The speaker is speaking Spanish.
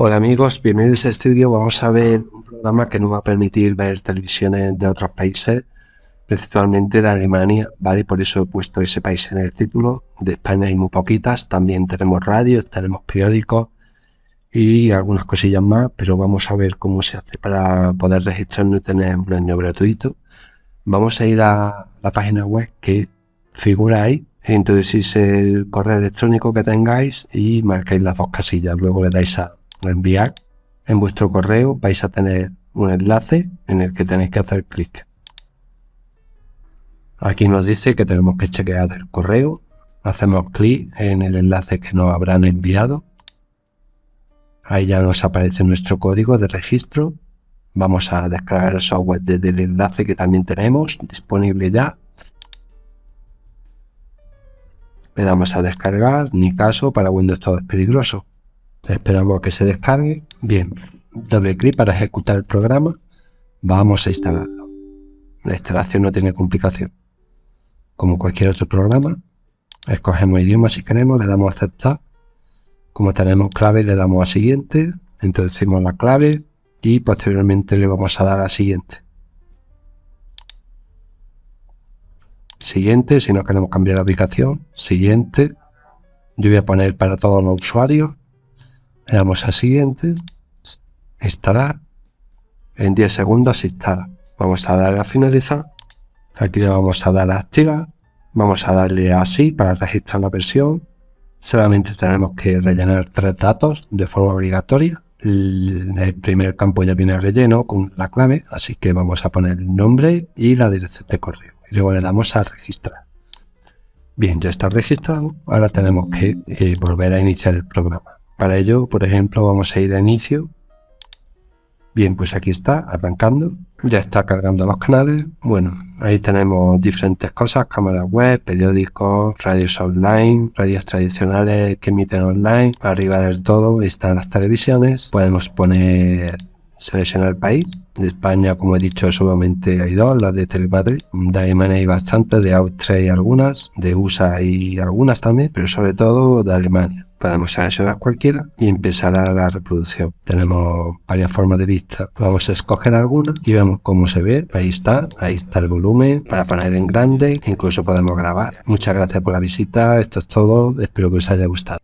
Hola amigos, bienvenidos a este vídeo. Vamos a ver un programa que nos va a permitir ver televisiones de otros países, principalmente de Alemania, ¿vale? Por eso he puesto ese país en el título. De España hay muy poquitas, también tenemos radios, tenemos periódicos y algunas cosillas más, pero vamos a ver cómo se hace para poder registrarnos y tener un año gratuito. Vamos a ir a la página web que figura ahí, introducís el correo electrónico que tengáis y marcáis las dos casillas, luego le dais a enviar en vuestro correo vais a tener un enlace en el que tenéis que hacer clic. Aquí nos dice que tenemos que chequear el correo. Hacemos clic en el enlace que nos habrán enviado. Ahí ya nos aparece nuestro código de registro. Vamos a descargar el software desde el enlace que también tenemos disponible ya. Le damos a descargar, ni caso, para Windows todo es peligroso. Esperamos que se descargue. Bien, doble clic para ejecutar el programa. Vamos a instalarlo. La instalación no tiene complicación. Como cualquier otro programa, escogemos idioma si queremos, le damos a aceptar. Como tenemos clave, le damos a siguiente, introducimos la clave y posteriormente le vamos a dar a siguiente. Siguiente, si no queremos cambiar la ubicación, siguiente. Yo voy a poner para todos los usuarios le damos a siguiente, instalar, en 10 segundos instala. Vamos a darle a finalizar, aquí le vamos a dar a activar, vamos a darle a sí para registrar la versión, solamente tenemos que rellenar tres datos de forma obligatoria. El primer campo ya viene relleno con la clave, así que vamos a poner el nombre y la dirección de correo. Y luego le damos a registrar. Bien, ya está registrado. Ahora tenemos que eh, volver a iniciar el programa. Para ello, por ejemplo, vamos a ir a inicio. Bien, pues aquí está, arrancando. Ya está cargando los canales. Bueno, ahí tenemos diferentes cosas, cámaras web, periódicos, radios online, radios tradicionales que emiten online. Arriba del todo están las televisiones. Podemos poner, seleccionar el país. De España, como he dicho, solamente hay dos, las de Telemadrid. De Alemania hay bastantes, de Austria hay algunas, de USA hay algunas también, pero sobre todo de Alemania podemos seleccionar cualquiera y empezará la reproducción. Tenemos varias formas de vista. Vamos a escoger alguna y vemos cómo se ve. Ahí está, ahí está el volumen para poner en grande. Incluso podemos grabar. Muchas gracias por la visita. Esto es todo. Espero que os haya gustado.